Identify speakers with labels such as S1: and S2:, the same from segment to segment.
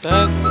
S1: Test.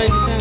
S1: Ang manzana.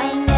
S1: anh